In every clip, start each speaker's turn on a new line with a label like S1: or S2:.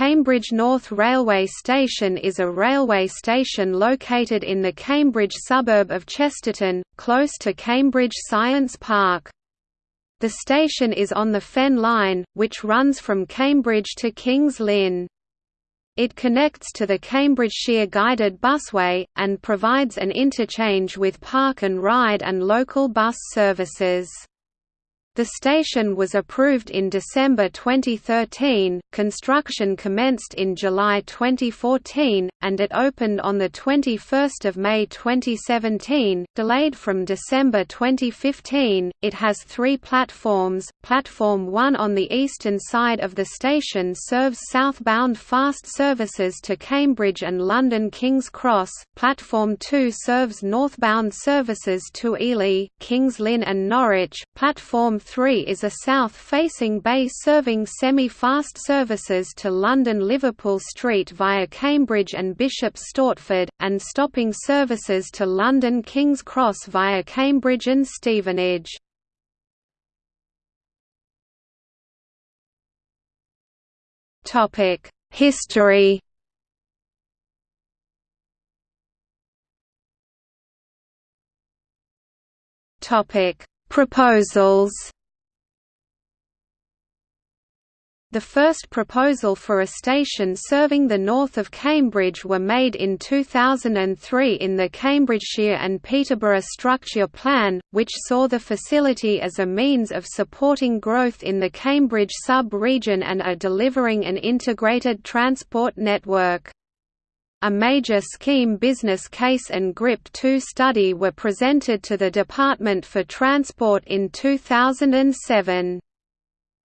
S1: Cambridge North Railway Station is a railway station located in the Cambridge suburb of Chesterton, close to Cambridge Science Park. The station is on the Fen Line, which runs from Cambridge to Kings Lynn. It connects to the Cambridgeshire Guided Busway, and provides an interchange with Park and Ride and local bus services. The station was approved in December 2013, construction commenced in July 2014, and it opened on 21 May 2017, delayed from December 2015. It has three platforms. Platform 1 on the eastern side of the station serves southbound fast services to Cambridge and London King's Cross. Platform 2 serves northbound services to Ely, Kings Lynn, and Norwich. Platform 3 is a south-facing bay serving semi-fast services to London Liverpool Street via Cambridge and Bishop Stortford, and stopping services to London King's Cross via Cambridge and Stevenage. History Proposals The first proposal for a station serving the north of Cambridge were made in 2003 in the Cambridgeshire and Peterborough Structure Plan, which saw the facility as a means of supporting growth in the Cambridge sub-region and are delivering an integrated transport network. A major scheme business case and GRIP 2 study were presented to the Department for Transport in 2007.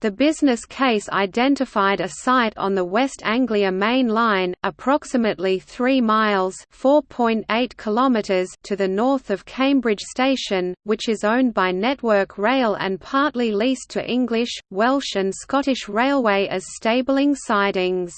S1: The business case identified a site on the West Anglia Main Line, approximately 3 miles (4.8 kilometers) to the north of Cambridge Station, which is owned by Network Rail and partly leased to English, Welsh and Scottish Railway as stabling sidings.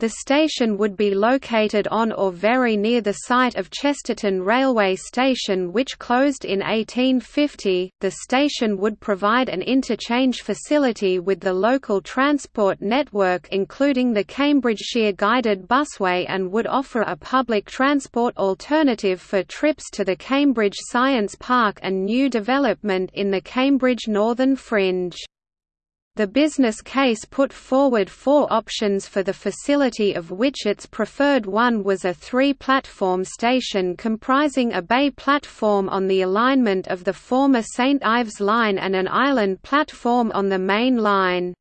S1: The station would be located on or very near the site of Chesterton Railway Station, which closed in 1850. The station would provide an interchange facility with the local transport network, including the Cambridgeshire Guided Busway, and would offer a public transport alternative for trips to the Cambridge Science Park and new development in the Cambridge Northern Fringe. The business case put forward four options for the facility of which its preferred one was a three-platform station comprising a bay platform on the alignment of the former St Ives line and an island platform on the main line.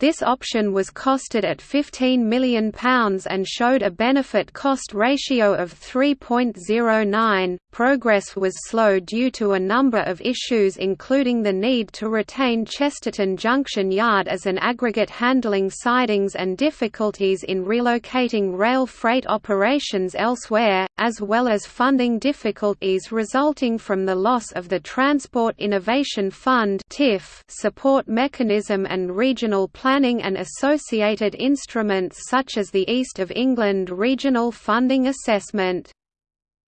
S1: This option was costed at £15 million and showed a benefit cost ratio of 3.09. Progress was slow due to a number of issues, including the need to retain Chesterton Junction Yard as an aggregate handling sidings and difficulties in relocating rail freight operations elsewhere, as well as funding difficulties resulting from the loss of the Transport Innovation Fund support mechanism and regional planning planning and associated instruments such as the East of England Regional Funding Assessment.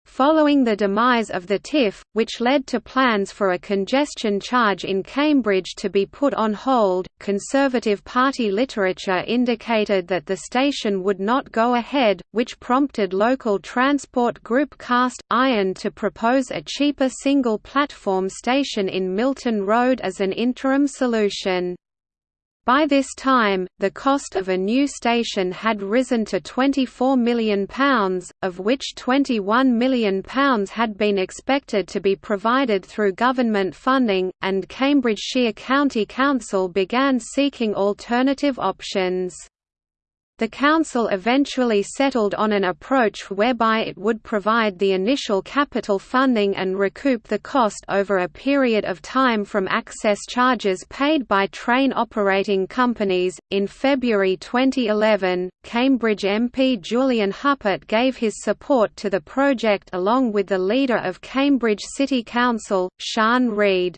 S1: Following the demise of the TIF, which led to plans for a congestion charge in Cambridge to be put on hold, Conservative Party literature indicated that the station would not go ahead, which prompted local transport group Cast Iron to propose a cheaper single-platform station in Milton Road as an interim solution. By this time, the cost of a new station had risen to £24 million, of which £21 million had been expected to be provided through government funding, and Cambridgeshire County Council began seeking alternative options. The Council eventually settled on an approach whereby it would provide the initial capital funding and recoup the cost over a period of time from access charges paid by train operating companies. In February 2011, Cambridge MP Julian Huppert gave his support to the project along with the leader of Cambridge City Council, Sian Reid.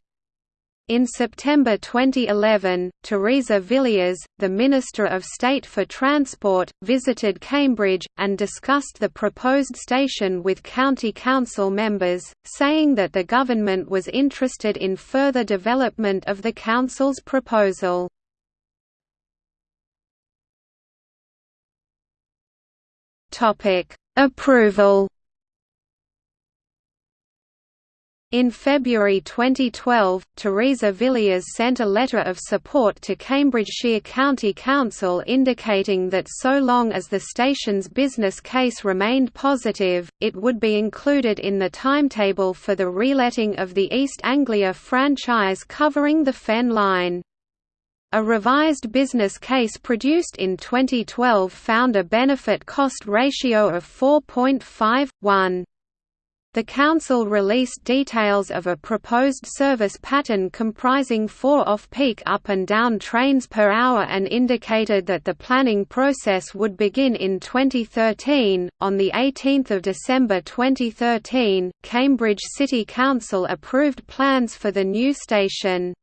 S1: In September 2011, Theresa Villiers, the Minister of State for Transport, visited Cambridge, and discussed the proposed station with County Council members, saying that the government was interested in further development of the Council's proposal. Approval In February 2012, Theresa Villiers sent a letter of support to Cambridgeshire County Council indicating that so long as the station's business case remained positive, it would be included in the timetable for the reletting of the East Anglia franchise covering the Fen line. A revised business case produced in 2012 found a benefit-cost ratio of 4.51. The Council released details of a proposed service pattern comprising four off-peak up and down trains per hour and indicated that the planning process would begin in 2013. On the 18th of December 2013, Cambridge City Council approved plans for the new station.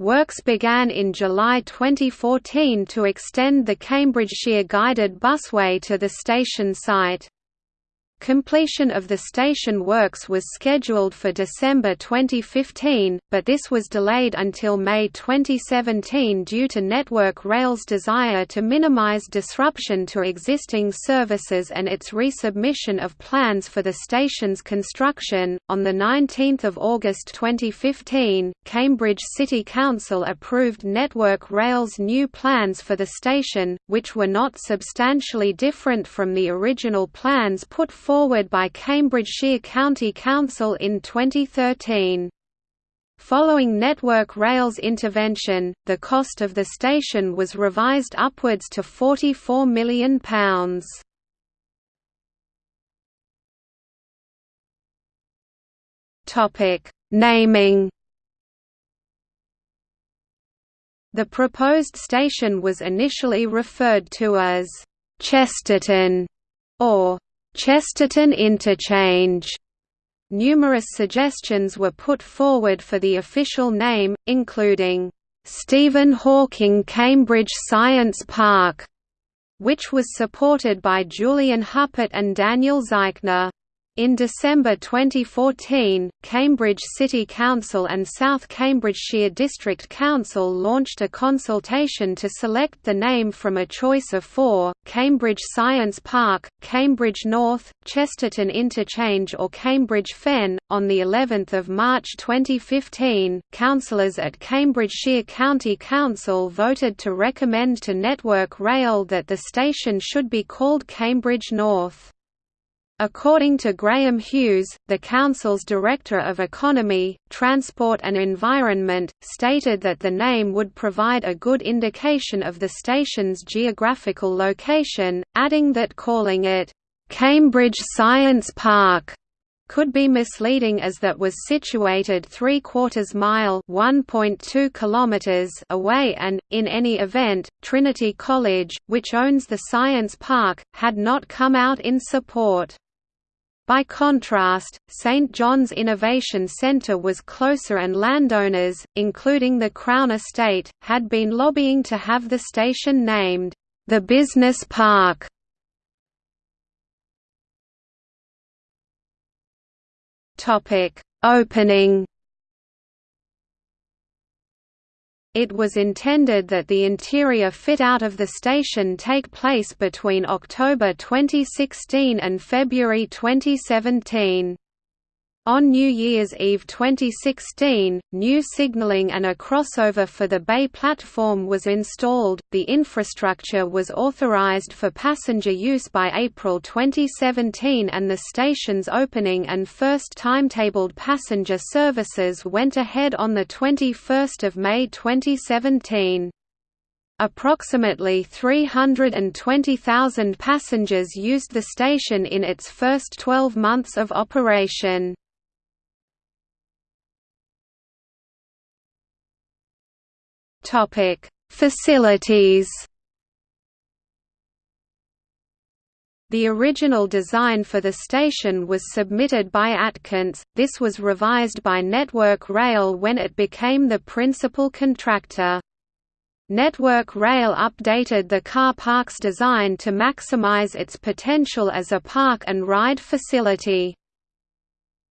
S1: Works began in July 2014 to extend the Cambridgeshire guided busway to the station site. Completion of the station works was scheduled for December 2015, but this was delayed until May 2017 due to Network Rail's desire to minimize disruption to existing services and its resubmission of plans for the station's construction. On the 19th of August 2015, Cambridge City Council approved Network Rail's new plans for the station, which were not substantially different from the original plans put forward forward by Cambridgeshire County Council in 2013. Following Network Rail's intervention, the cost of the station was revised upwards to £44 million. Naming The proposed station was initially referred to as Chesterton or Chesterton Interchange. Numerous suggestions were put forward for the official name, including Stephen Hawking Cambridge Science Park, which was supported by Julian Huppert and Daniel Zeichner. In December 2014, Cambridge City Council and South Cambridgeshire District Council launched a consultation to select the name from a choice of four, Cambridge Science Park, Cambridge North, Chesterton Interchange or Cambridge Fen. On the 11th of March 2015, councillors at Cambridgeshire County Council voted to recommend to Network Rail that the station should be called Cambridge North. According to Graham Hughes, the Council's Director of Economy, Transport and Environment, stated that the name would provide a good indication of the station's geographical location, adding that calling it, "'Cambridge Science Park' could be misleading as that was situated three-quarters mile kilometers away and, in any event, Trinity College, which owns the Science Park, had not come out in support. By contrast, St John's Innovation Centre was closer and landowners, including the Crown Estate, had been lobbying to have the station named, "...the Business Park". Opening It was intended that the interior fit-out of the station take place between October 2016 and February 2017. On New Year's Eve 2016, new signaling and a crossover for the bay platform was installed. The infrastructure was authorized for passenger use by April 2017 and the station's opening and first timetabled passenger services went ahead on the 21st of May 2017. Approximately 320,000 passengers used the station in its first 12 months of operation. Topic: Facilities. The original design for the station was submitted by Atkins, this was revised by Network Rail when it became the principal contractor. Network Rail updated the car park's design to maximize its potential as a park and ride facility.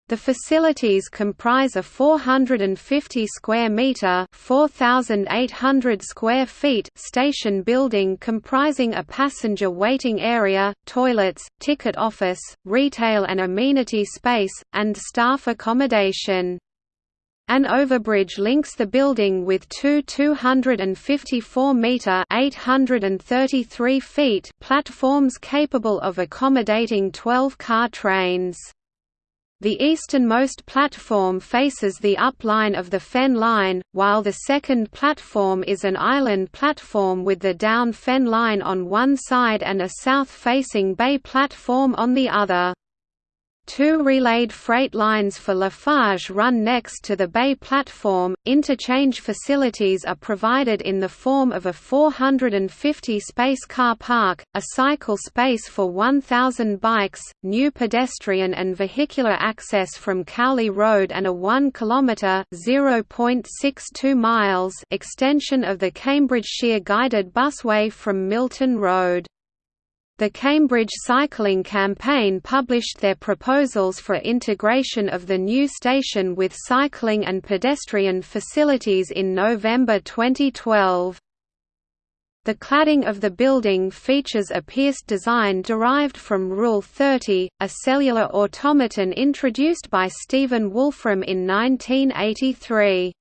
S1: The facilities comprise a 450 square meter (4800 square feet) station building comprising a passenger waiting area, toilets, ticket office, retail and amenity space, and staff accommodation. An overbridge links the building with two 254-metre (833 feet) platforms capable of accommodating 12-car trains. The easternmost platform faces the up line of the Fen line, while the second platform is an island platform with the down Fen line on one side and a south-facing bay platform on the other. Two relayed freight lines for Lafarge run next to the bay platform. Interchange facilities are provided in the form of a 450 space car park, a cycle space for 1,000 bikes, new pedestrian and vehicular access from Cowley Road, and a 1 km (0.62 miles) extension of the Cambridgeshire guided busway from Milton Road. The Cambridge Cycling Campaign published their proposals for integration of the new station with cycling and pedestrian facilities in November 2012. The cladding of the building features a pierced design derived from Rule 30, a cellular automaton introduced by Stephen Wolfram in 1983.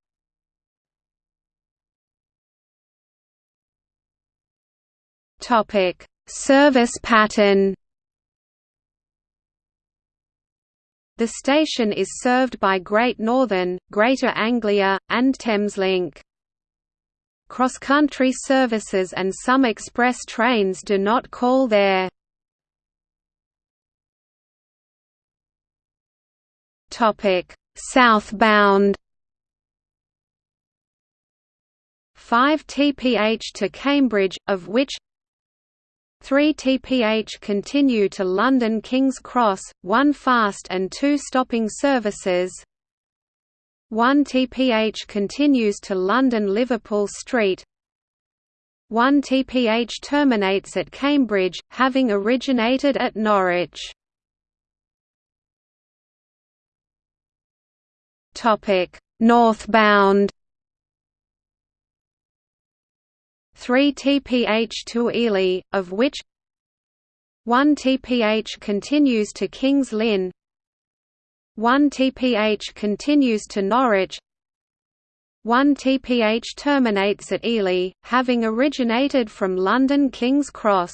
S1: Topic Service pattern The station is served by Great Northern, Greater Anglia, and Thameslink. Cross-country services and some express trains do not call there. Southbound 5 TPH to Cambridge, of which 3 TPH continue to London King's Cross, 1 fast and 2 stopping services. 1 TPH continues to London Liverpool Street. 1 TPH terminates at Cambridge, having originated at Norwich. Northbound 3 TPH to Ely, of which 1 TPH continues to Kings Lynn 1 TPH continues to Norwich 1 TPH terminates at Ely, having originated from London King's Cross